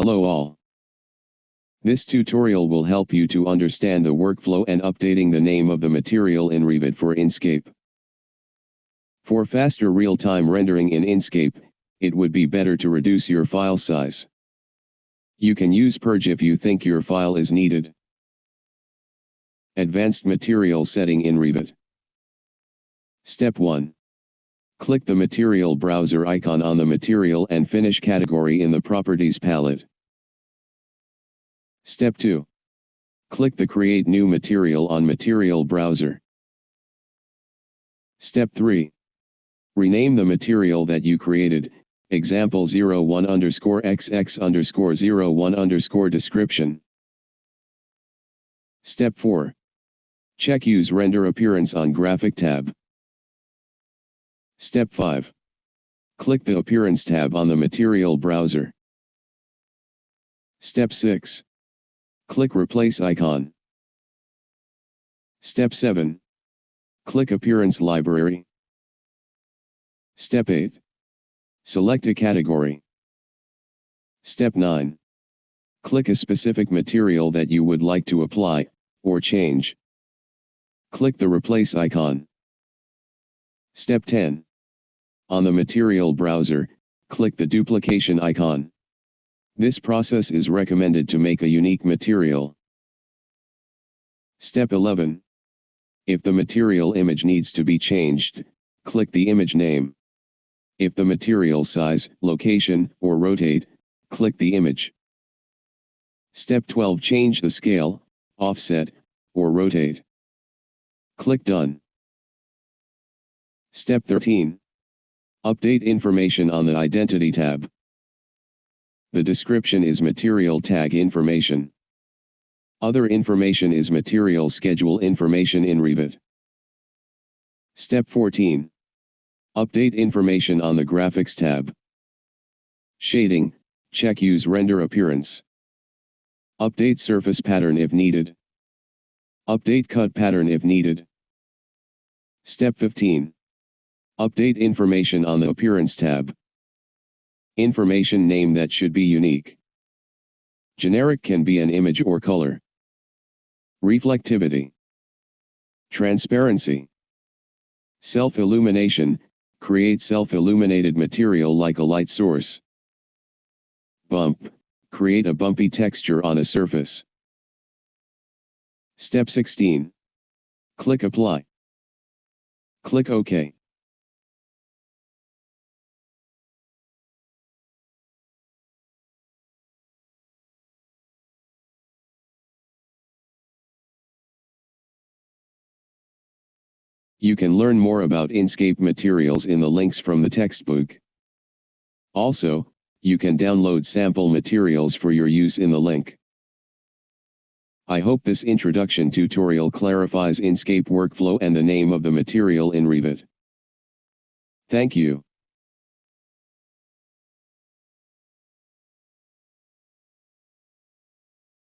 Hello all. This tutorial will help you to understand the workflow and updating the name of the material in Revit for Enscape. For faster real-time rendering in Enscape, it would be better to reduce your file size. You can use Purge if you think your file is needed. Advanced Material Setting in Revit. Step 1. Click the Material Browser icon on the Material and Finish category in the Properties palette. Step 2. Click the Create New Material on Material Browser. Step 3. Rename the material that you created, example 01 underscore xx underscore 01 underscore description. Step 4. Check Use Render Appearance on Graphic tab. Step 5. Click the Appearance tab on the Material browser. Step 6. Click Replace icon. Step 7. Click Appearance Library. Step 8. Select a category. Step 9. Click a specific material that you would like to apply, or change. Click the Replace icon. Step 10. On the Material browser, click the duplication icon. This process is recommended to make a unique material. Step 11. If the material image needs to be changed, click the image name. If the material size, location, or rotate, click the image. Step 12 Change the scale, offset, or rotate. Click Done. Step 13. Update information on the Identity tab. The description is material tag information. Other information is material schedule information in Revit. Step 14. Update information on the Graphics tab. Shading, check use render appearance. Update surface pattern if needed. Update cut pattern if needed. Step 15. Update information on the Appearance tab. Information name that should be unique. Generic can be an image or color. Reflectivity. Transparency. Self-illumination, create self-illuminated material like a light source. Bump, create a bumpy texture on a surface. Step 16. Click Apply. Click OK. You can learn more about Enscape materials in the links from the textbook. Also, you can download sample materials for your use in the link. I hope this introduction tutorial clarifies Enscape workflow and the name of the material in Revit. Thank you.